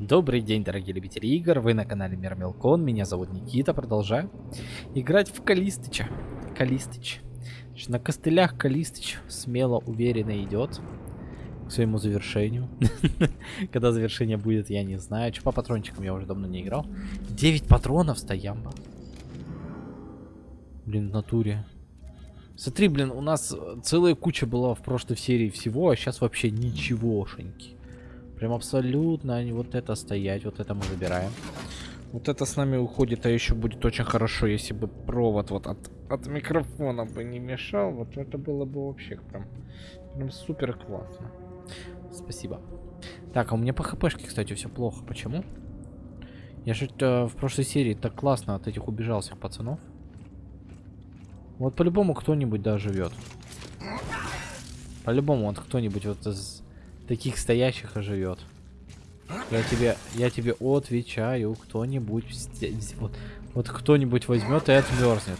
Добрый день, дорогие любители игр, вы на канале Мир Мелкон, меня зовут Никита, продолжаю играть в Калистыча. Калистыч. Значит, на костылях Калистыч смело, уверенно идет к своему завершению. Когда завершение будет, я не знаю. Че по патрончикам я уже давно не играл. 9 патронов стоямба. Блин, в натуре. Смотри, блин, у нас целая куча была в прошлой серии всего, а сейчас вообще ничегошеньки. Прям абсолютно вот это стоять, вот это мы забираем. Вот это с нами уходит, а еще будет очень хорошо, если бы провод вот от, от микрофона бы не мешал. Вот это было бы вообще прям, прям супер классно. Спасибо. Так, а у меня по хпшке, кстати, все плохо. Почему? Я же э, в прошлой серии так классно от этих убежал всех пацанов. Вот по-любому кто-нибудь да живет. По-любому вот кто-нибудь вот из таких стоящих оживет. Я тебе, я тебе отвечаю, кто-нибудь вот, вот кто-нибудь возьмет и отмерзнет.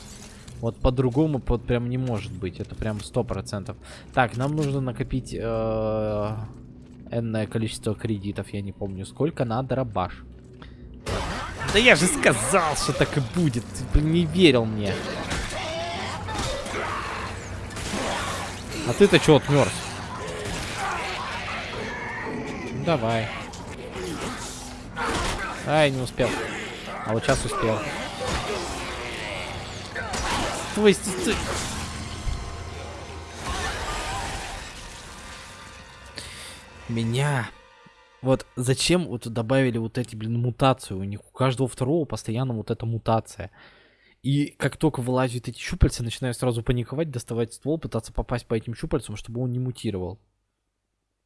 Вот по-другому под прям не может быть. Это прям сто процентов. Так, нам нужно накопить э, энное количество кредитов. Я не помню сколько на дробаш. Да я же сказал, что так и будет. Ты не верил мне. А ты-то что отмерз? Давай. Ай, не успел. А вот сейчас успел. Ой, стой. Меня. Вот зачем вот добавили вот эти, блин, мутацию? У них у каждого второго постоянно вот эта мутация. И как только вылазят эти щупальца, начинаю сразу паниковать, доставать ствол, пытаться попасть по этим щупальцам, чтобы он не мутировал.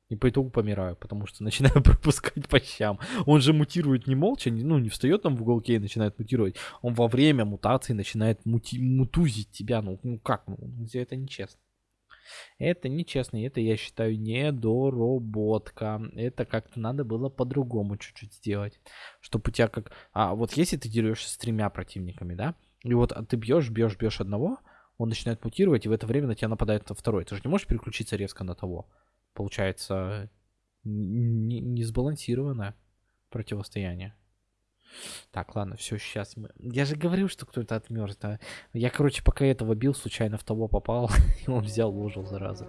И по итогу помираю, потому что начинаю пропускать по щам. Он же мутирует не молча, ну, не встает там в уголке и начинает мутировать. Он во время мутации начинает мути мутузить тебя. Ну, ну как? Ну, это нечестно. Это нечестно, это, я считаю, недоработка. Это как-то надо было по-другому чуть-чуть сделать. Чтобы у тебя как... А вот если ты дерешься с тремя противниками, да? И вот ты бьешь, бьешь, бьешь одного, он начинает мутировать, и в это время на тебя нападает второй. Ты же не можешь переключиться резко на того получается не, сбалансированное противостояние. Так, ладно, все, сейчас мы... Я же говорил, что кто-то отмерз, да. Я, короче, пока этого бил, случайно в того попал, и он взял, ложил, зараза.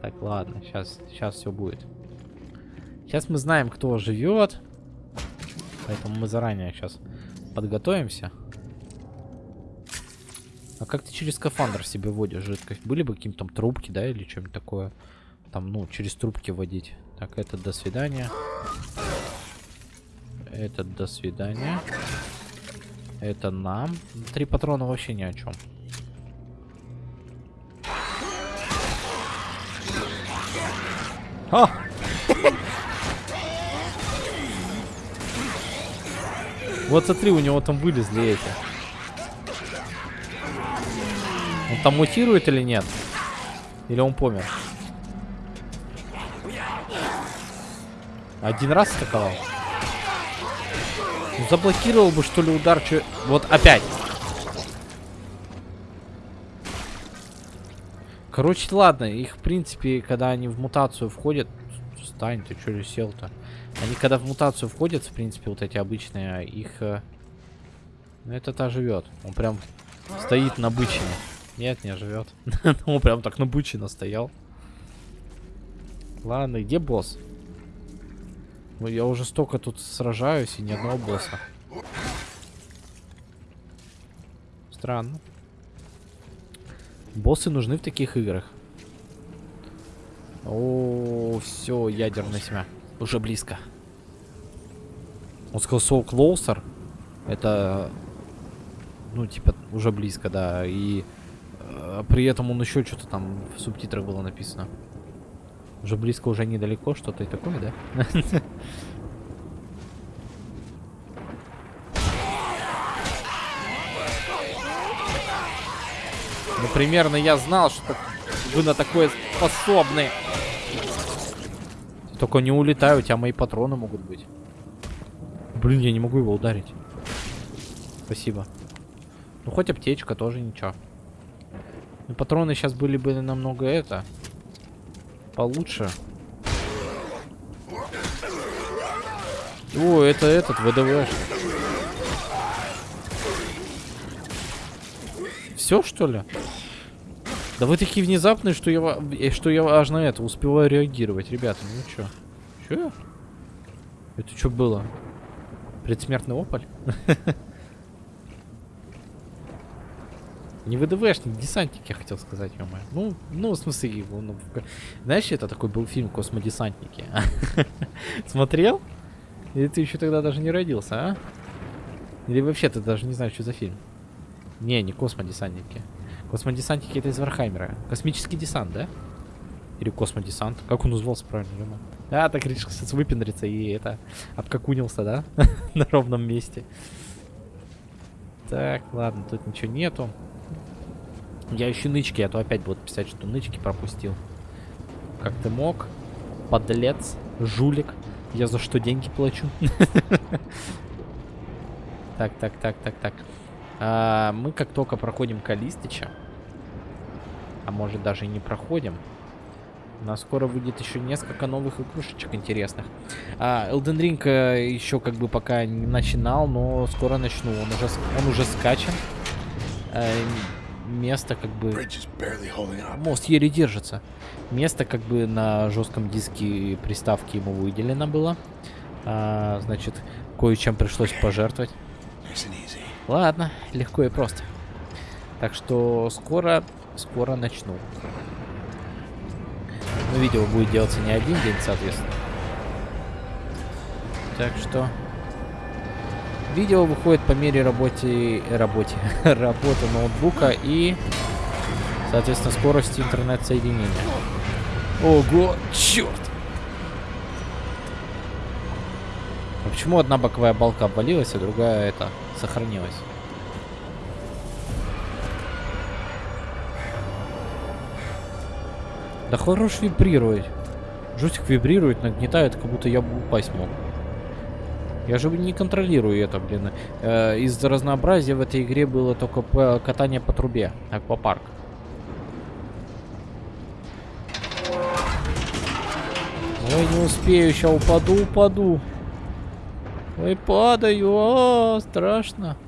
Так, ладно, сейчас, сейчас все будет. Сейчас мы знаем, кто живет. Поэтому мы заранее сейчас подготовимся. А как ты через скафандр себе вводишь жидкость? Были бы какие-то трубки, да, или что-нибудь такое? Там, ну, через трубки водить. Так, это до свидания. Это до свидания. Это нам. Три патрона вообще ни о чем. А! Вот смотри, у него там вылезли эти. Он там мутирует или нет? Или он помер? Один раз атаковал. Ну, заблокировал бы, что ли, удар. Че... Вот опять. Короче, ладно. Их, в принципе, когда они в мутацию входят... Стань, ты что ли сел-то? Они, когда в мутацию входят, в принципе, вот эти обычные, их... Э, ну, это-то живет. Он прям стоит на бычине. Нет, не живет. Он прям так на бычине стоял. Ладно, где босс? Ну, я уже столько тут сражаюсь, и ни одного босса. Странно. Боссы нужны в таких играх. О, все, ядерная семья. Уже близко. Он сказал so closer. Это, ну, типа, уже близко, да. И э, при этом он еще что-то там в субтитрах было написано. Уже близко, уже недалеко, что-то и такое, да? примерно я знал, что вы на такое способны. Только не улетай, у тебя мои патроны могут быть. Блин, я не могу его ударить. Спасибо. Ну, хоть аптечка тоже ничего. Ну, патроны сейчас были бы намного это получше. О, это этот, ВДВ. Все, что ли? Да вы такие внезапные, что я, э, что я аж на это успеваю реагировать. Ребята, ну чё? Чё? Это что было? Предсмертный опаль? Не ВДВшник, десантник, я хотел сказать, ё Ну, ну, в смысле, ну, знаешь, это такой был фильм «Космодесантники». Смотрел? Или ты еще тогда даже не родился, а? Или вообще ты даже не знаешь, что за фильм? Не, не космодесантники. Космодесантники это из Вархаммера. Космический десант, да? Или космодесант? Как он назывался правильно? ё-моё? А, так решил сейчас выпендриться и это... Обкакунился, да? На ровном месте. Так, ладно, тут ничего нету. Я ищу нычки, а то опять будут писать, что нычки пропустил. Как ты мог? Подлец, жулик. Я за что деньги плачу? Так, так, так, так, так. А, мы как только проходим Калистыча, а может даже и не проходим, у нас скоро выйдет еще несколько новых игрушечек интересных. А, Elden Ring э, еще как бы пока не начинал, но скоро начну. Он уже, он уже скачан. Э, место как бы... Мост еле держится. Место как бы на жестком диске приставки ему выделено было. А, значит, кое-чем пришлось пожертвовать. Ладно, легко и просто. Так что скоро, скоро начну. Ну, видео будет делаться не один день, соответственно. Так что... Видео выходит по мере работе... работе... работы ноутбука и... Соответственно, скорости интернет-соединения. Ого, черт! А почему одна боковая балка обвалилась, а другая это сохранилась? Да хорош вибрировать. Жустик вибрирует, нагнетает, как будто я бы упасть мог. Я же не контролирую это, блин. Э, Из-за разнообразия в этой игре было только катание по трубе, аквапарк. Ой, не успею, сейчас упаду, упаду. Ой, падаю, а, страшно.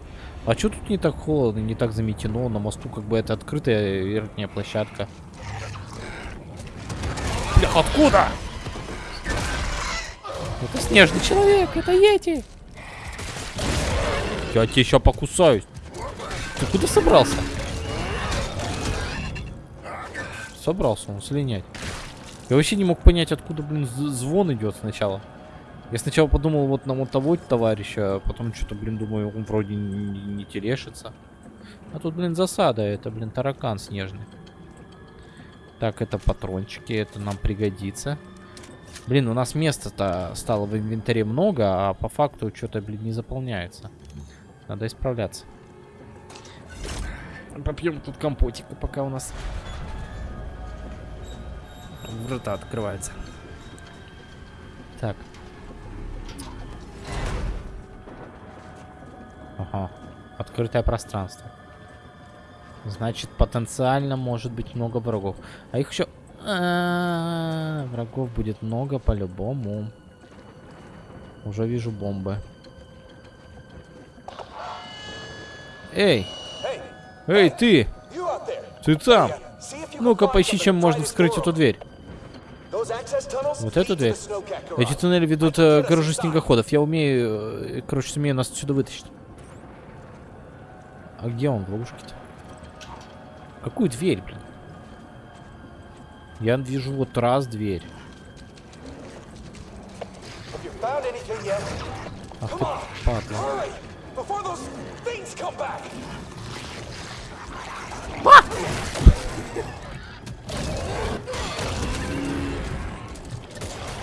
А что тут не так холодно, не так заметено? На мосту как бы это открытая верхняя площадка. Бля, откуда? Это снежный человек, это Йети. Я тебе еще покусаюсь. Ты куда собрался? Собрался он слинять. Я вообще не мог понять, откуда, блин, звон идет сначала. Я сначала подумал вот на вот того товарища, а потом что-то, блин, думаю, он вроде не, не телешится. А тут, блин, засада, это, блин, таракан снежный. Так, это патрончики, это нам пригодится. Блин, у нас места-то стало в инвентаре много, а по факту что-то, блин, не заполняется. Надо исправляться. Попьем тут компотика, пока у нас врата открывается. Так. Ага. Открытое пространство. Значит, потенциально может быть много врагов. А их еще... А, Врагов будет много по-любому. Уже вижу бомбы. Эй! Эй, ты! Ты там! Ну-ка, поищи, чем можно вскрыть эту дверь. Вот эту дверь? Эти туннели ведут, э, короче, снегоходов. Я умею, э, короче, сумею нас отсюда вытащить. А где он в ловушке-то? Какую дверь, блин? Я вижу вот раз дверь. Ах ты, падла. Back!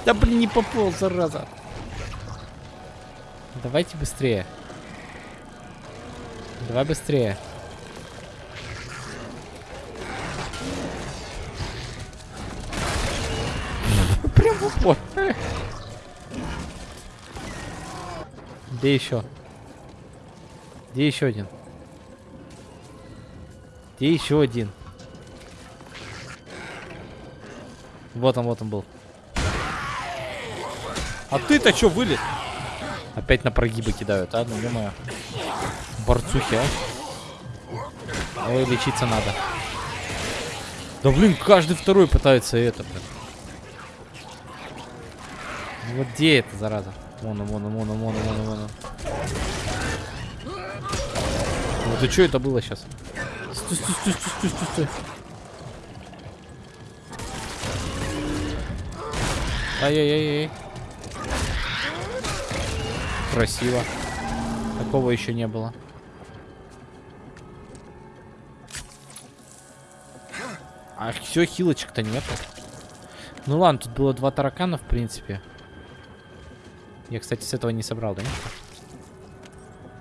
Да блин, не попал, зараза. Давайте быстрее. Давай быстрее. Где еще? Где еще один? Где еще один? Вот он, вот он был. А ты-то что вылез? Опять на прогибы кидают, а? Ну, ё Борцухи, а? Ой, лечиться надо. Да блин, каждый второй пытается это, блин. Ну Вот где это, зараза? Вон, он, вон, он, вон, он. Вот и что это было сейчас? Стой, стой, стой, стой, стой, стой. Ай-яй-яй-яй. Красиво. Такого еще не было. А все, хилочек-то нету. Ну ладно, тут было два таракана, в принципе. Я, кстати, с этого не собрал, да?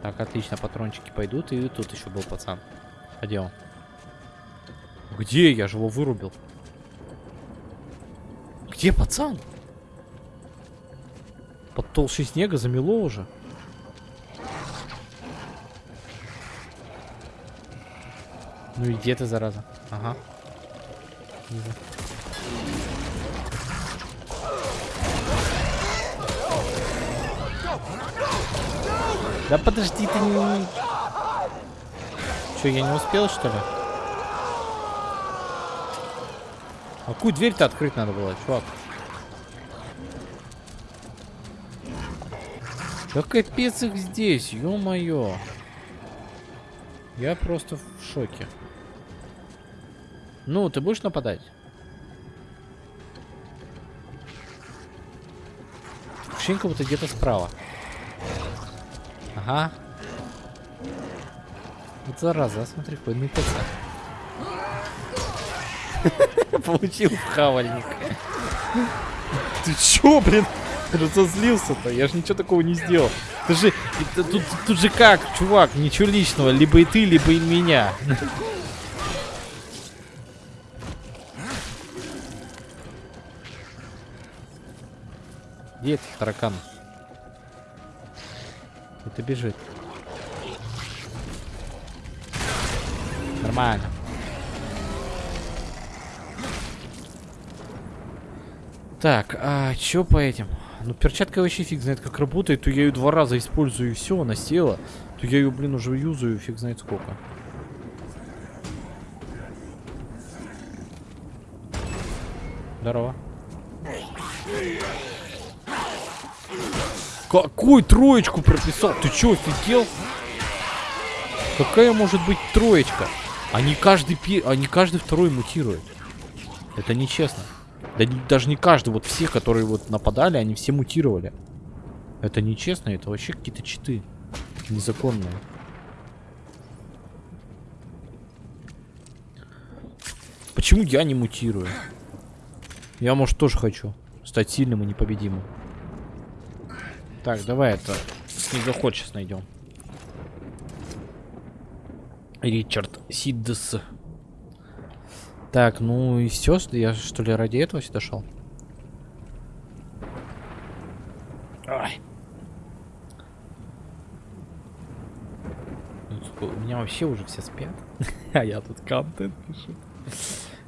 Так, отлично, патрончики пойдут. И тут еще был пацан. А где он? Где? Я же его вырубил. Где пацан? Под толщей снега замело уже. Ну и где ты, зараза? Ага. Да подожди, ты не... Че, я не успел, что ли? А какую дверь-то открыть надо было, чувак? Да капец их здесь, ё-моё. Я просто в шоке. Ну, ты будешь нападать? Ощущение, будто где-то справа. Ага. Вот зараза, смотри, какой нытаться. Получил хавальник. Ты чё, блин? Разозлился-то? Я же ничего такого не сделал. Ты же... это тут, тут же как, чувак, ничего личного. Либо и ты, либо и меня. Где этот таракан? Это бежит. Нормально. Так, а чё по этим? Ну, перчатка вообще фиг знает как работает. То я ее два раза использую и все, она села. То я ее, блин, уже юзаю фиг знает сколько. Здорово. Какую троечку прописал? Ты чё, офигел? Какая может быть троечка? Они каждый, пи... они каждый второй мутирует. Это нечестно. Да даже не каждый, вот все, которые вот нападали, они все мутировали. Это нечестно, это вообще какие-то читы. Незаконные. Почему я не мутирую? Я, может, тоже хочу стать сильным и непобедимым. Так, давай это снегоход сейчас найдем. Ричард Сиддес. Так, ну и все, я что ли ради этого сюда шел? Ай. Ну, у меня вообще уже все спят. а я тут контент пишу.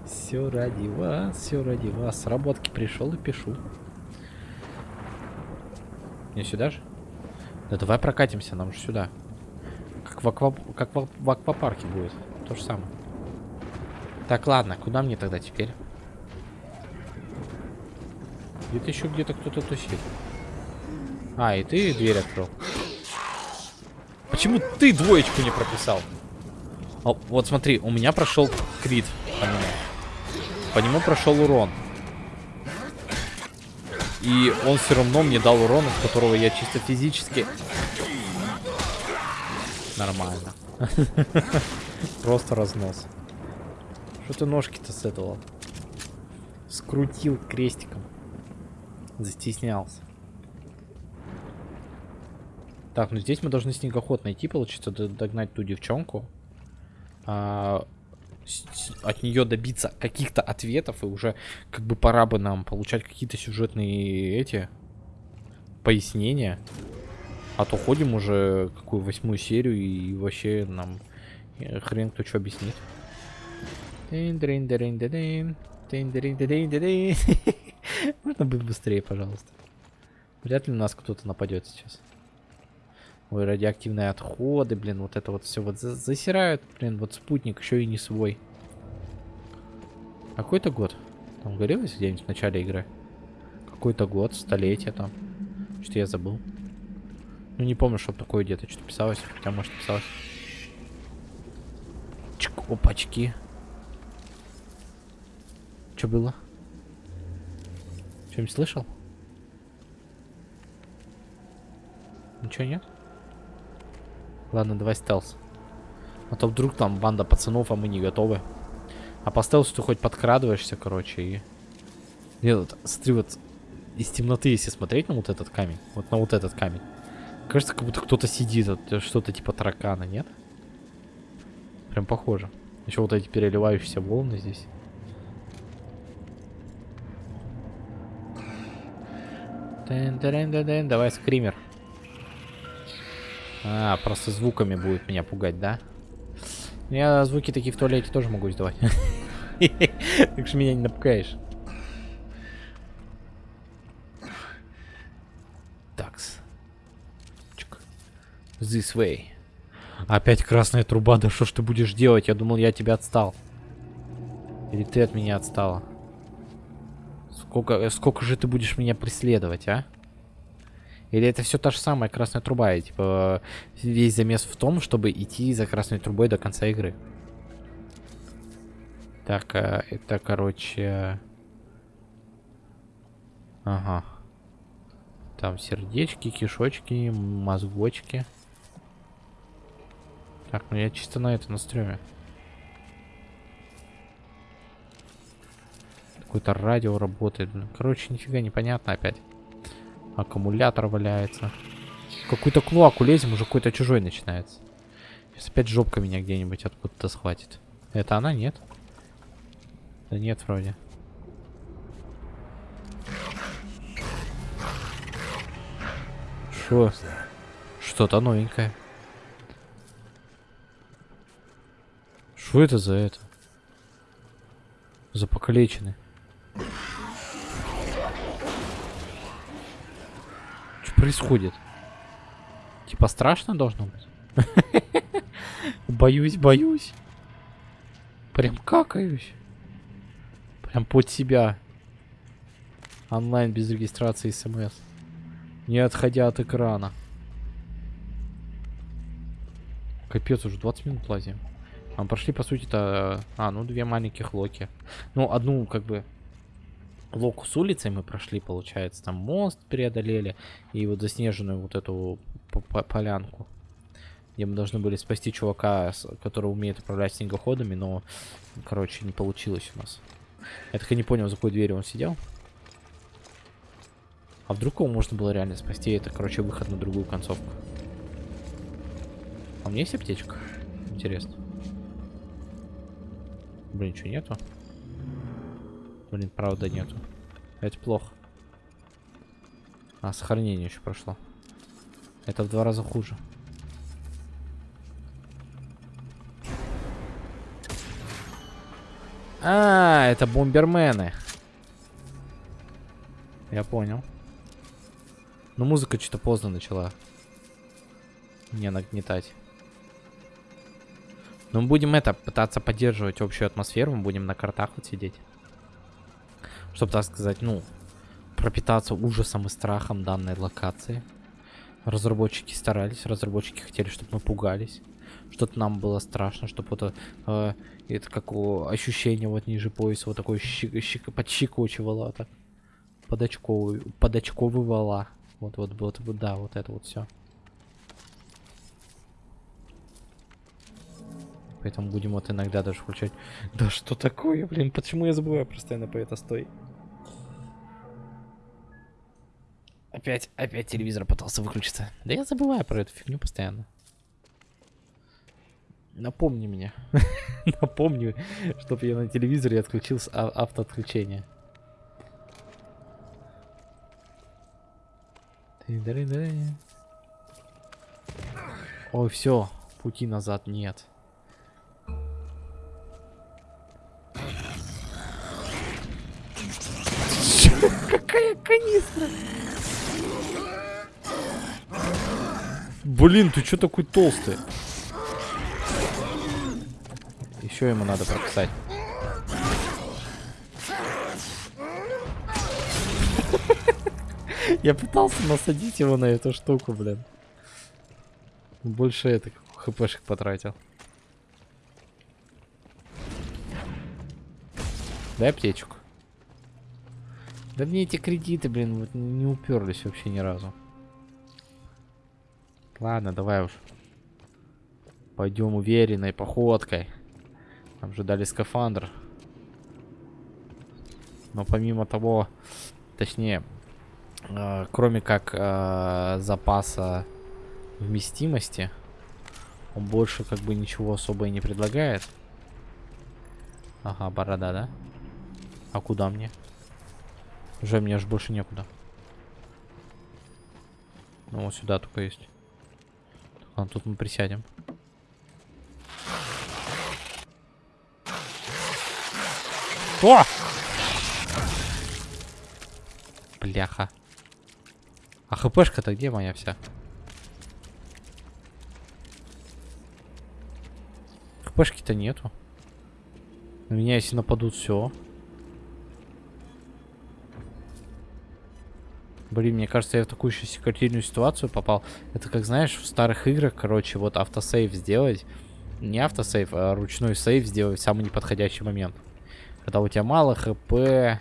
Все ради вас, все ради вас. С работки пришел и пишу. Не сюда же? Да давай прокатимся, нам же сюда. Как в, аква... как в, в аквапарке будет. То же самое. Так, ладно, куда мне тогда теперь? Где-то еще где-то кто-то тусит. А, и ты дверь открыл. Почему ты двоечку не прописал? О, вот смотри, у меня прошел крит по нему. По нему прошел урон. И он все равно мне дал урон, от которого я чисто физически... Нормально. Просто разнос. Что ты ножки-то с этого? Скрутил крестиком. Застеснялся. Так, ну здесь мы должны снегоход найти, получится, догнать ту девчонку. А, от нее добиться каких-то ответов, и уже как бы пора бы нам получать какие-то сюжетные эти пояснения. А то ходим уже какую восьмую серию, и вообще нам э, хрен кто что объяснит. Можно быть быстрее, пожалуйста. Вряд ли у нас кто-то нападет сейчас. Ой, радиоактивные отходы, блин, вот это вот все вот за- засирают, блин, вот спутник еще и не свой. Какой-то год? Там говорилось где-нибудь в начале игры? Какой-то год, столетие там. Что-то я забыл. Ну не помню, чтобы такое где-то что-то писалось. Хотя, может, писалось. Чик, опачки. Что было? Что-нибудь слышал? Ничего нет? Ладно, давай стелс. А то вдруг там банда пацанов, а мы не готовы. А по стелсу ты хоть подкрадываешься, короче, и... Нет, вот, смотри, вот из темноты, если смотреть на вот этот камень, вот на вот этот камень, кажется, как будто кто-то сидит, вот, э, что-то типа таракана, нет? Прям похоже. Еще вот эти переливающиеся волны здесь. Давай скример. А, просто звуками будет меня пугать, да? Я звуки такие в туалете тоже могу издавать. Так что меня не напугаешь. Такс. This way. Опять красная труба, да что ж ты будешь делать? Я думал, я тебя отстал. Или ты от меня отстала? Сколько, сколько же ты будешь меня преследовать, а? Или это все та же самая красная труба, и типа весь замес в том, чтобы идти за красной трубой до конца игры. Так, а, это, короче... Ага. Там сердечки, кишочки, мозгочки. Так, ну я чисто на это настреме. Какое-то радио работает. Короче, нифига непонятно опять. Аккумулятор валяется. Какую-то клоаку лезем, уже какой-то чужой начинается. Сейчас опять жопка меня где-нибудь откуда-то схватит. Это она? Нет? Да нет, вроде. Шо? Что-то новенькое. Что это за это? За покалеченный. Что происходит? Типа страшно должно быть? Боюсь, боюсь. Прям какаюсь. Прям под себя. Онлайн без регистрации смс. Не отходя от экрана. Капец, уже 20 минут лазим. А мы прошли, по сути-то... А, ну, две маленьких локи. Ну, одну, как бы... Локу с улицей мы прошли, получается. Там мост преодолели. И вот заснеженную вот эту полянку. Где мы должны были спасти чувака, который умеет управлять снегоходами, но, короче, не получилось у нас. Я так и не понял, за какой дверью он сидел. А вдруг его можно было реально спасти? Это, короче, выход на другую концовку. А у меня есть аптечка? Интересно. Блин, что нету? Блин, правда нету. Это плохо. А, сохранение еще прошло. Это в два раза хуже. А, это бомбермены. Я понял. Но музыка что-то поздно начала. Не нагнетать. Но мы будем это, пытаться поддерживать общую атмосферу. Мы будем на картах вот сидеть. Чтобы, так сказать, ну, пропитаться ужасом и страхом данной локации. Разработчики старались, разработчики хотели, чтобы мы пугались. Что-то нам было страшно, чтобы вот э, это как о, ощущение вот ниже пояса, вот такое щи, щи, подщикочивало так. Подочковывала. Вот, вот, вот, да, вот это вот все. Поэтому будем вот иногда даже включать. Да что такое, блин, почему я забываю постоянно по это стой? Опять, опять телевизор пытался выключиться. Да я забываю про эту фигню постоянно. Напомни мне. Напомни, чтобы я на телевизоре отключил а- автоотключение. Ой, все, пути назад нет. Какая канистра? Блин, ты чё такой толстый? Еще ему надо прописать. Я пытался насадить его на эту штуку, блин. Больше это хпшек потратил. Дай аптечку. Да мне эти кредиты, блин, вот не уперлись вообще ни разу. Ладно, давай уж. Пойдем уверенной походкой. Нам же дали скафандр. Но помимо того, точнее, э, кроме как э, запаса вместимости, он больше как бы ничего особо и не предлагает. Ага, борода, да? А куда мне? Уже мне аж больше некуда. Ну вот сюда только есть. Ладно, тут мы присядем. О! Бляха. А хпшка-то где моя вся? Хпшки-то нету. На меня если нападут, все. Блин, мне кажется, я в такую еще секретильную ситуацию попал. Это как, знаешь, в старых играх, короче, вот автосейв сделать. Не автосейв, а ручной сейв сделать в самый неподходящий момент. Когда у тебя мало хп,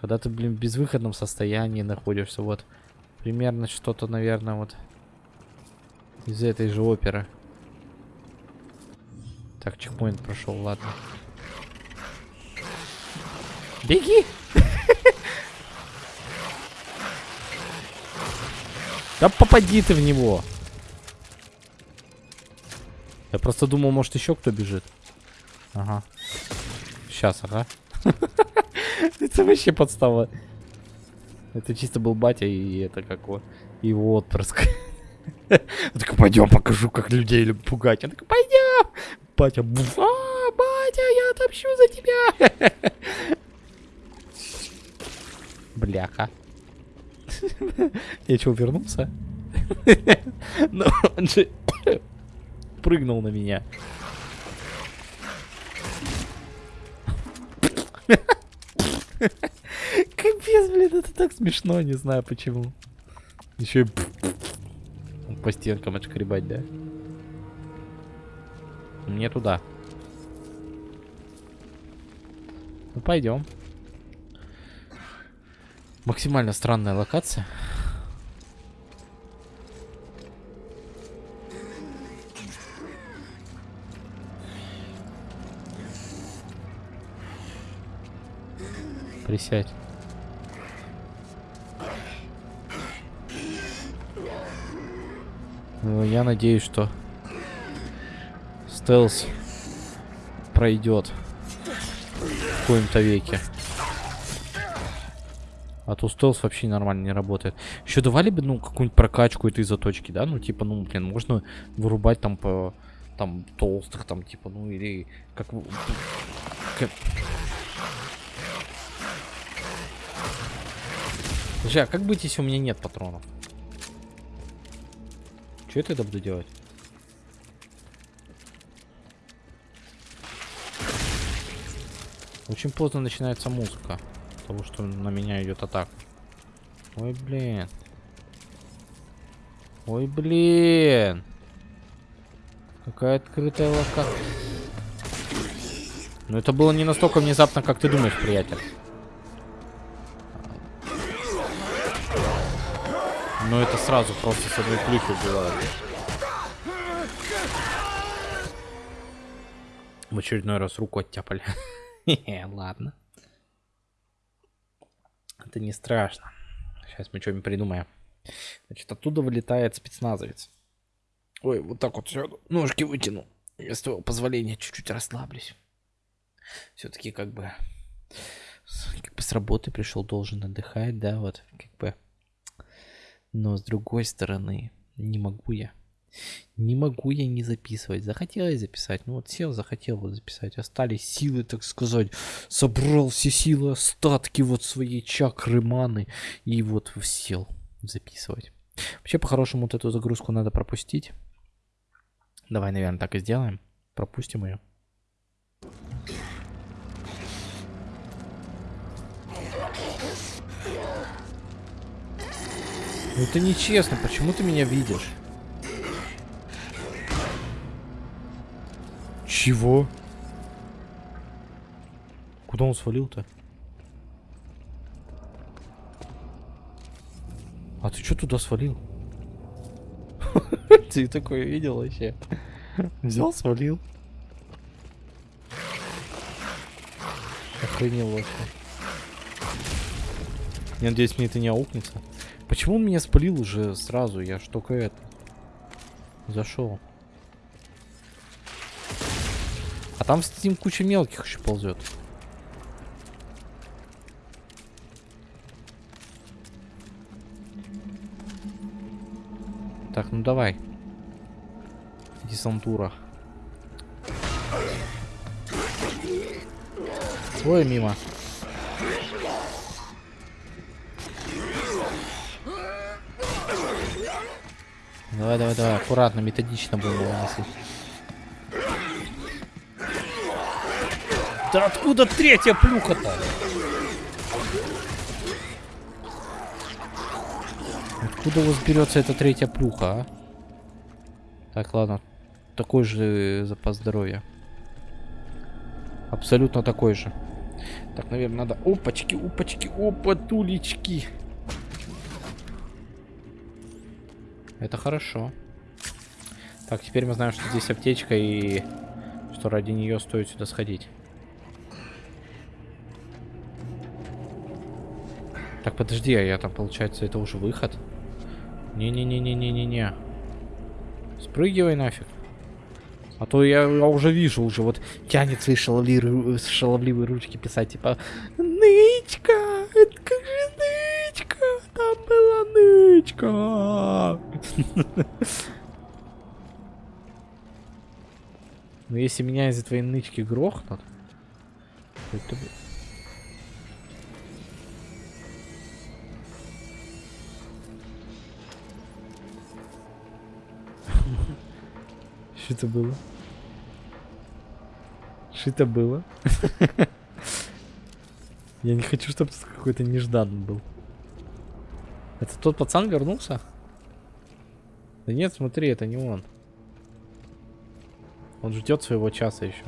когда ты, блин, в безвыходном состоянии находишься. Вот, примерно что-то, наверное, вот из этой же оперы. Так, чекпоинт прошел, ладно. Беги! Да попади ты в него. Я просто думал, может еще кто бежит. Ага. Сейчас, ага. Это вообще подстава. Это чисто был батя и это как его, отпрыск. Он такой, пойдем, покажу, как людей пугать. Такой, пойдем. Батя, а, батя, я отомщу за тебя. Бляха. Я что, вернулся? Но он же прыгнул на меня. Капец, блин, это так смешно, не знаю почему. Еще и по стенкам отшкребать, да? Мне туда. Ну, пойдем. Максимально странная локация. Присядь. Ну, я надеюсь, что стелс пройдет в коем-то веке. А то стелс вообще нормально не работает. Еще давали бы, ну, какую-нибудь прокачку этой заточки, да? Ну, типа, ну, блин, можно вырубать там по... Там, толстых, там, типа, ну, или... Как... как... Слушай, а как быть, если у меня нет патронов? Что я буду делать? Очень поздно начинается музыка того, что на меня идет атака. Ой, блин. Ой, блин. Какая открытая локация. Но это было не настолько внезапно, как ты думаешь, приятель. Но это сразу просто с одной плюхи было. В очередной раз руку оттяпали. Ладно. Это не страшно. Сейчас мы что-нибудь придумаем. Значит, оттуда вылетает спецназовец. Ой, вот так вот все, ножки вытяну. Я с твоего позволения чуть-чуть расслаблюсь. Все-таки как бы, как бы с работы пришел, должен отдыхать, да, вот, как бы. Но с другой стороны, не могу я. Не могу я не записывать. Захотелось записать. Ну вот сел, захотел вот записать. Остались силы, так сказать. Собрал все силы, остатки вот своей чакры маны. И вот сел записывать. Вообще, по-хорошему, вот эту загрузку надо пропустить. Давай, наверное, так и сделаем. Пропустим ее. Ну это нечестно, почему ты меня видишь? Чего? Куда он свалил-то? А ты что туда свалил? Ты такое видел вообще? Взял, свалил. Охренел вообще. Я надеюсь, мне это не аукнется. Почему он меня спалил уже сразу? Я ж только это. Зашел. Там с этим куча мелких еще ползет. Так, ну давай. Десантура. Ой, мимо. Давай, давай, давай, аккуратно, методично будем выносить. Да откуда третья плюха-то? Откуда у вас берется эта третья плюха, а? Так, ладно. Такой же запас здоровья. Абсолютно такой же. Так, наверное, надо... Опачки, опачки, опатулечки. Это хорошо. Так, теперь мы знаем, что здесь аптечка и что ради нее стоит сюда сходить. Так, подожди, а я там, получается, это уже выход? Не-не-не-не-не-не-не. Спрыгивай нафиг. А то я, я уже вижу, уже вот тянет свои шаловливые, шаловливые ручки писать, типа, Нычка, это как же нычка, там была нычка. Но если меня из-за твоей нычки грохнут, то это... Что это было? Что это было? Я не хочу, чтобы тут какой-то нежданный был. Это тот пацан вернулся? Да нет, смотри, это не он. Он ждет своего часа еще.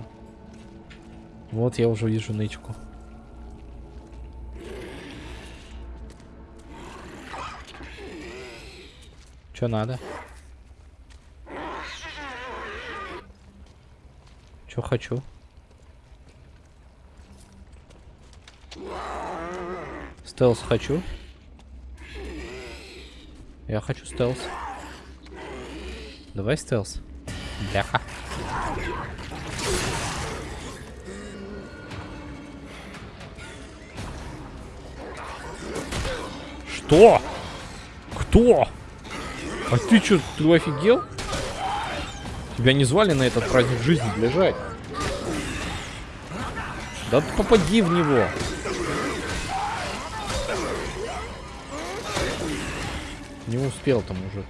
Вот я уже вижу нычку. Что надо? Что хочу? Стелс хочу. Я хочу стелс. Давай стелс. Бляха. Что? Кто? А ты что, ты офигел? Тебя не звали на этот праздник жизни лежать. Да попади в него. Не успел там мужик.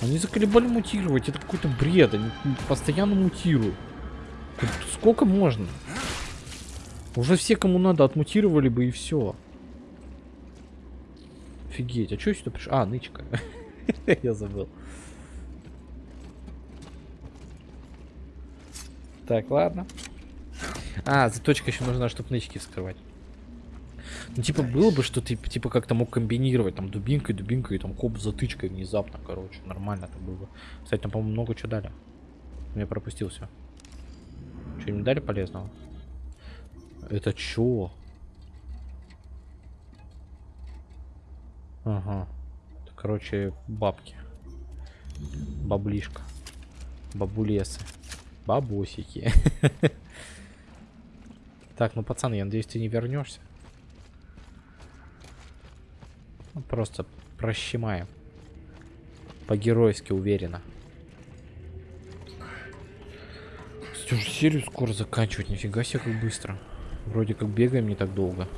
Они заколебали мутировать. Это какой-то бред. Они постоянно мутируют. Сколько можно? Уже все, кому надо, отмутировали бы и все. Офигеть. А что сюда пришло? А, нычка. Я забыл. Так, ладно. А, заточка еще нужна, чтобы нычки вскрывать. Ну, типа, было бы, что ты, типа, как-то мог комбинировать, там, дубинкой, дубинкой, и там, коп затычкой внезапно, короче. Нормально это было бы. Кстати, там, по-моему, много чего дали. Я пропустил все. Что, не дали полезного? Это чё? Ага. Это, короче, бабки. Баблишка. Бабулесы. Бабосики. Так, ну, пацан, я надеюсь, ты не вернешься. Ну, просто прощемаем. По-геройски уверенно. Уже серию скоро заканчивать. Нифига себе, как быстро. Вроде как бегаем не так долго.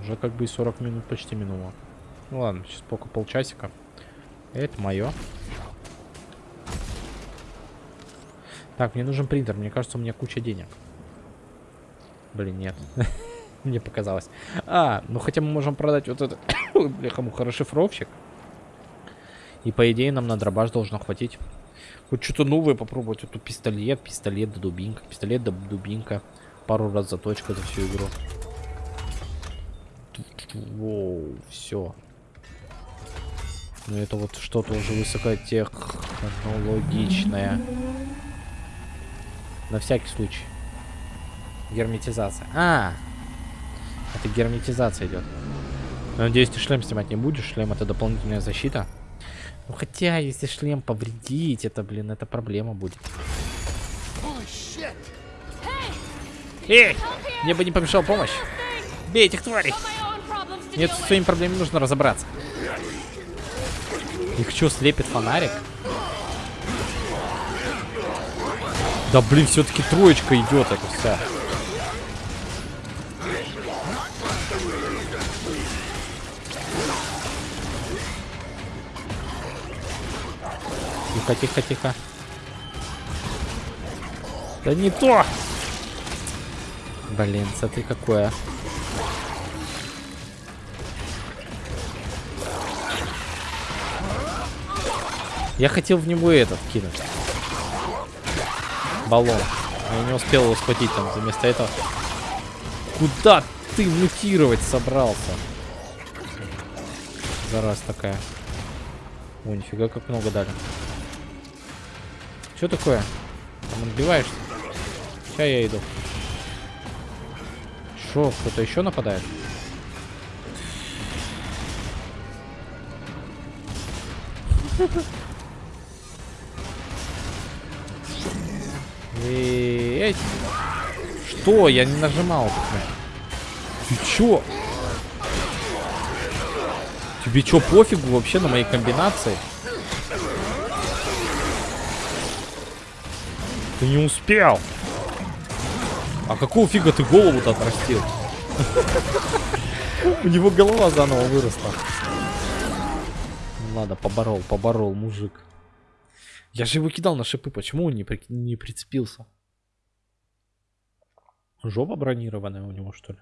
Уже как бы и 40 минут почти минуло. Ну ладно, сейчас пока полчасика. Это мое. Так, мне нужен принтер. Мне кажется, у меня куча денег. Блин, нет. Мне показалось. А, ну хотя мы можем продать вот этот, бляха-муха, расшифровщик. И по идее нам на дробаш должно хватить. Хоть что-то новое попробовать. Вот тут пистолет, пистолет да дубинка, пистолет да дубинка. Пару раз заточка за всю игру. Воу, все. Ну это вот что-то уже высокотехнологичное. На всякий случай. Герметизация. А, это герметизация идет. Надеюсь, ты шлем снимать не будешь. Шлем это дополнительная защита. Ну хотя, если шлем повредить, это, блин, это проблема будет. Эй! Мне бы не помешала помощь. Бей этих тварей! Нет, с своими проблемами нужно разобраться. Их что, слепит фонарик? Да блин, все-таки троечка идет это вся. Тихо, тихо, тихо. Да не то! Блин, смотри какое. Я хотел в него этот кинуть. Баллон. Я не успел его схватить там. Вместо этого... Куда ты мутировать собрался? Зараз такая. О, нифига как много дали. Что такое? Там отбиваешься? Сейчас я иду. Шо, кто-то еще нападает? Эй, Что? Я не нажимал. Ты чё? Тебе чё, пофигу вообще на моей комбинации? Ты не успел. А какого фига ты голову-то отрастил? У него голова заново выросла. Ладно, поборол, поборол, мужик. Я же его кидал на шипы, почему он не, при... не прицепился? Жопа бронированная у него, что ли?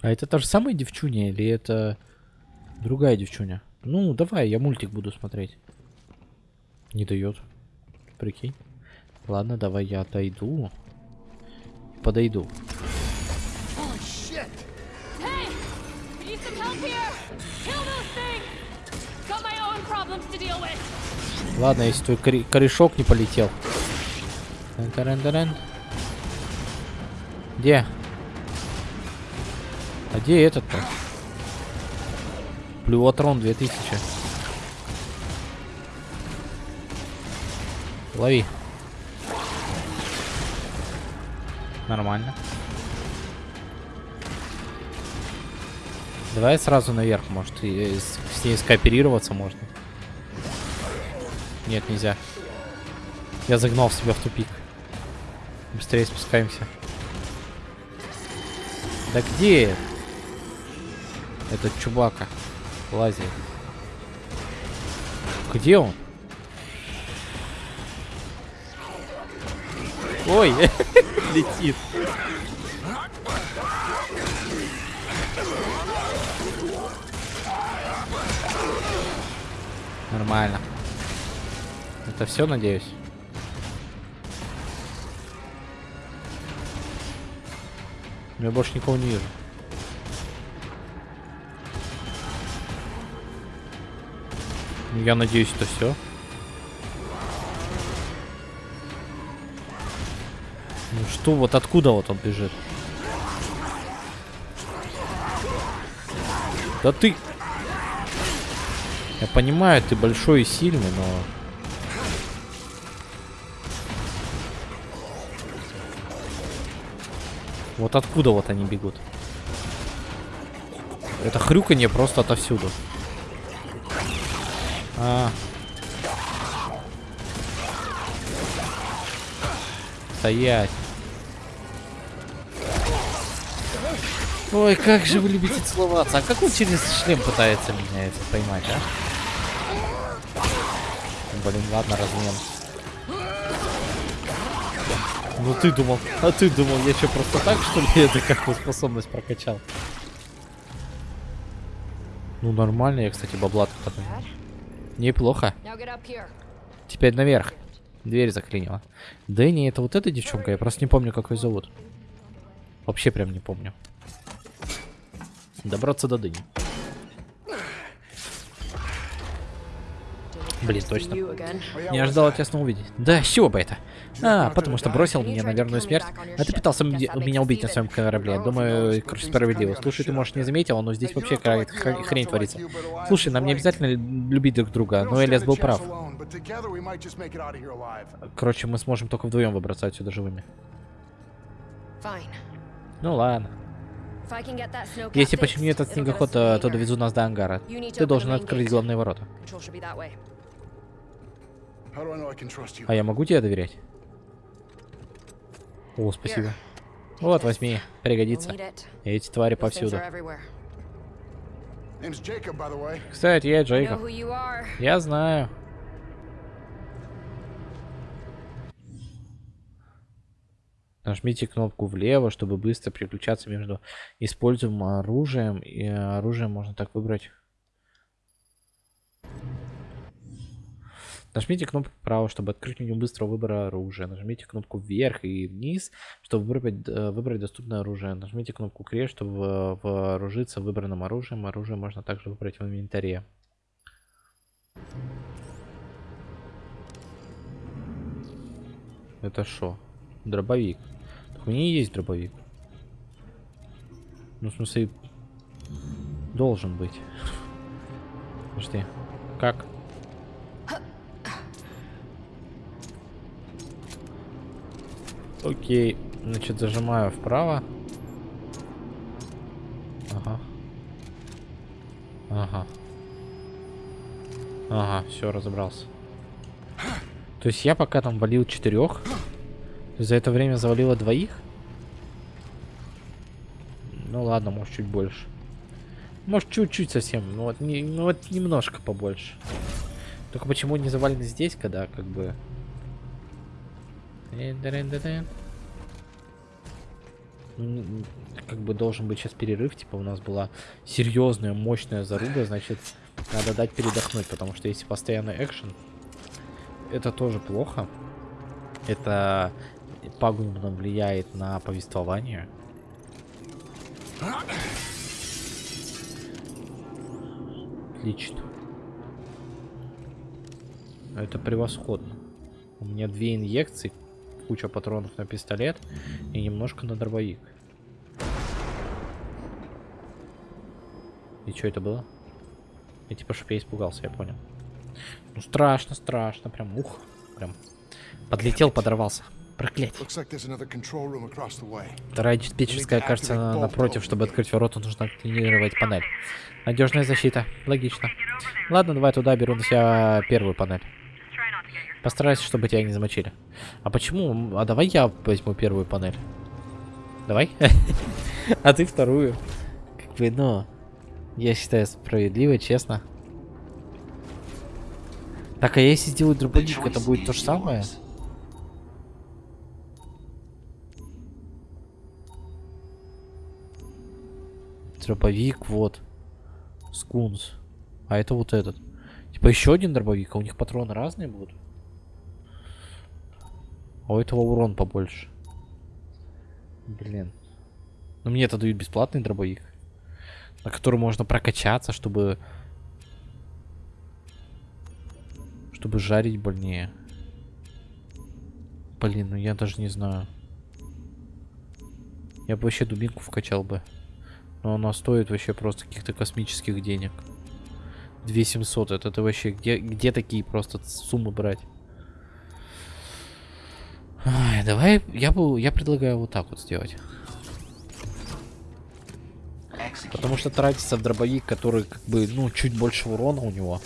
А это та же самая девчуня или это другая девчуня? Ну, давай, я мультик буду смотреть. Не дает. Прикинь. Ладно, давай я отойду. Подойду. Ладно, если твой корешок не полетел. Где? А где этот-то? Плюотрон 2000. Лови. Нормально. Давай сразу наверх, может, и с, ней скооперироваться можно. Нет, нельзя. Я загнал себя в тупик. Быстрее спускаемся. Да где? Этот чубака лазит. Где он? Ой, летит. Нормально. Это все, надеюсь? Я больше никого не вижу. Я надеюсь, это все. Ну что, вот откуда вот он бежит? Да ты... Я понимаю, ты большой и сильный, но... Вот откуда вот они бегут? Это хрюканье просто отовсюду. А. Стоять. Ой, как же вы любите целоваться. А как он через шлем пытается меня это поймать, а? Блин, ладно, размен. Ну ты думал, а ты думал, я что, просто так, что ли, это какую способность прокачал? Ну нормально, я, кстати, бабла тут. Неплохо. Теперь наверх. Дверь заклинила. Дэнни, это вот эта девчонка? Я просто не помню, как ее зовут. Вообще прям не помню. Добраться до Дэнни. Блин, точно. Не ожидал тебя снова увидеть. Да, с чего бы это? А, потому что бросил меня на верную смерть. А ты пытался меня убить на своем корабле. Думаю, короче, справедливо. Слушай, ты, может, не заметил, но здесь вообще хрень творится. Слушай, нам не обязательно любить друг друга, но Элиас был прав. Короче, мы сможем только вдвоем выбраться отсюда живыми. Ну ладно. Если починю этот снегоход, то, то довезу нас до ангара. Ты должен открыть главные ворота. А я могу тебе доверять? О, спасибо. Вот, возьми. Пригодится. Эти твари повсюду. Кстати, я Джейкоб. Я знаю. Нажмите кнопку влево, чтобы быстро переключаться между используемым оружием. И оружие можно так выбрать. Нажмите кнопку вправо, чтобы открыть меню быстрого выбора оружия. Нажмите кнопку вверх и вниз, чтобы выбрать, э, выбрать доступное оружие. Нажмите кнопку крест, чтобы э, вооружиться выбранным оружием. Оружие можно также выбрать в инвентаре. Это что? Дробовик. У меня есть дробовик. Ну, в смысле, должен быть. Подожди. Как? Окей. Значит, зажимаю вправо. Ага. Ага. Ага, все, разобрался. То есть я пока там валил четырех, за это время завалило двоих? Ну ладно, может чуть больше. Может чуть-чуть совсем, ну вот, не, ну вот немножко побольше. Только почему не завалены здесь, когда как бы... Э-дэ-дэ-дэ-дэ. Ну, Как бы должен быть сейчас перерыв, типа у нас была серьезная, мощная заруба, значит, надо дать передохнуть, потому что если постоянный экшен, это тоже плохо. Это пагубно влияет на повествование. Отлично. Это превосходно. У меня две инъекции, куча патронов на пистолет и немножко на дробовик. И что это было? И типа, чтоб я испугался, я понял. Ну страшно, страшно, прям ух, прям подлетел, подорвался. Проклятие. Вторая диспетчерская, кажется, на- напротив, чтобы открыть ворота, нужно активировать панель. Надежная защита. Логично. Ладно, давай туда беру на себя первую панель. Постарайся, чтобы тебя не замочили. А почему? А давай я возьму первую панель. Давай. А ты вторую. Как бы, ну, я считаю справедливо, честно. Так, а если сделать дробовик, это будет то же самое? Дробовик, вот. Скунс. А это вот этот. Типа еще один дробовик, а у них патроны разные будут? А у этого урон побольше. Блин. Ну мне это дают бесплатный дробовик. На который можно прокачаться, чтобы... Чтобы жарить больнее. Блин, ну я даже не знаю. Я бы вообще дубинку вкачал бы. Но она стоит вообще просто каких-то космических денег. 2700, это ты вообще где, где такие просто суммы брать? Ай, давай, я бы, я предлагаю вот так вот сделать. Потому что тратится в дробовик, который как бы, ну, чуть больше урона у него.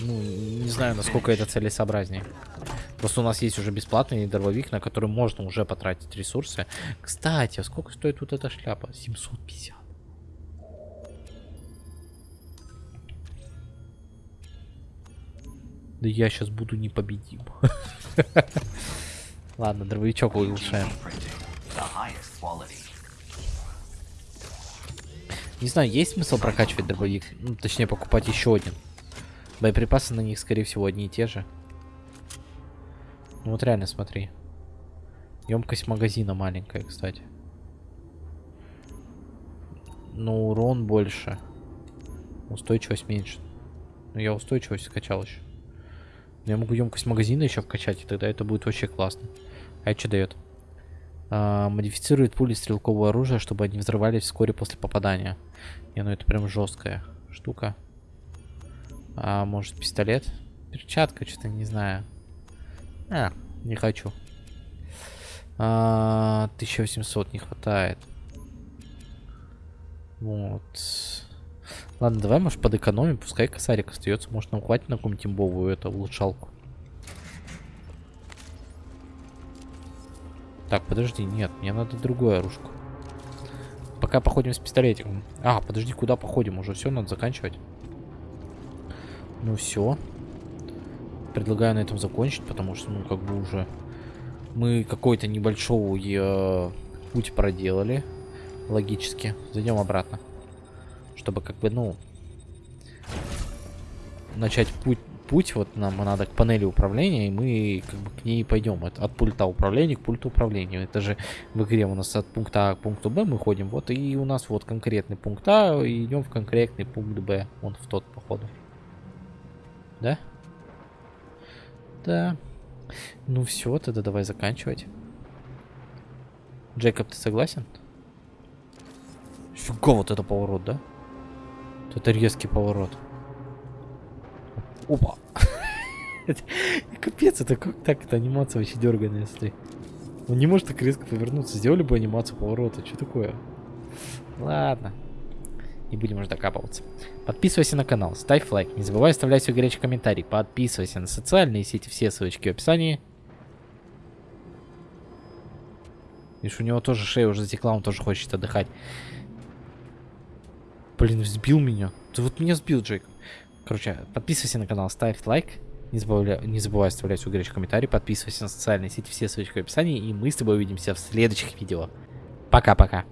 Ну, не знаю, насколько это целесообразнее. Просто у нас есть уже бесплатный дробовик, на который можно уже потратить ресурсы. Кстати, а сколько стоит вот эта шляпа? 750. Да я сейчас буду непобедим. Ладно, дробовичок улучшаем. Не знаю, есть смысл прокачивать дробовик? Ну, точнее, покупать еще один. Боеприпасы на них, скорее всего, одни и те же. Ну вот реально, смотри. Емкость магазина маленькая, кстати. Но урон больше. Устойчивость меньше. Но я устойчивость скачал еще. Я могу емкость магазина еще вкачать, и тогда это будет вообще классно. А это что дает? А, модифицирует пули стрелкового оружия, чтобы они взрывались вскоре после попадания. Не, ну это прям жесткая штука. А может пистолет? Перчатка, что-то не знаю. А, не хочу. А, 1800 не хватает. Вот. Ладно, давай, может, подэкономим. Пускай косарик остается. Может, нам хватит на какую-нибудь имбовую эту улучшалку. Так, подожди, нет, мне надо другое оружку. Пока походим с пистолетиком. А, подожди, куда походим? Уже все, надо заканчивать. Ну все. Предлагаю на этом закончить, потому что, ну, как бы уже мы какой-то небольшой э, путь проделали. Логически. Зайдем обратно. Чтобы, как бы, ну, начать путь, путь, вот нам надо к панели управления, и мы как бы к ней пойдем. От, от пульта управления к пульту управления. Это же в игре у нас от пункта А к пункту Б мы ходим. Вот и у нас вот конкретный пункт А, и идем в конкретный пункт Б. Он в тот, походу. Да? Да. Ну все, тогда давай заканчивать. Джейкоб, ты согласен? Фига, вот это поворот, да? Вот Это резкий поворот. Опа. Капец, это как так? Это анимация вообще дерганая, смотри. Он не может так резко повернуться. Сделали бы анимацию поворота. Что такое? Ладно. Не будем уже докапываться. Подписывайся на канал, ставь лайк. Не забывай оставлять свой горячий комментарий. Подписывайся на социальные сети, все ссылочки в описании. Видишь, у него тоже шея уже затекла, он тоже хочет отдыхать. Блин, сбил меня. Ты вот меня сбил, Джейк. Короче, подписывайся на канал, ставь лайк. Не забывай, не забывай оставлять свой горячий комментарий. Подписывайся на социальные сети, все ссылочки в описании. И мы с тобой увидимся в следующих видео. Пока-пока.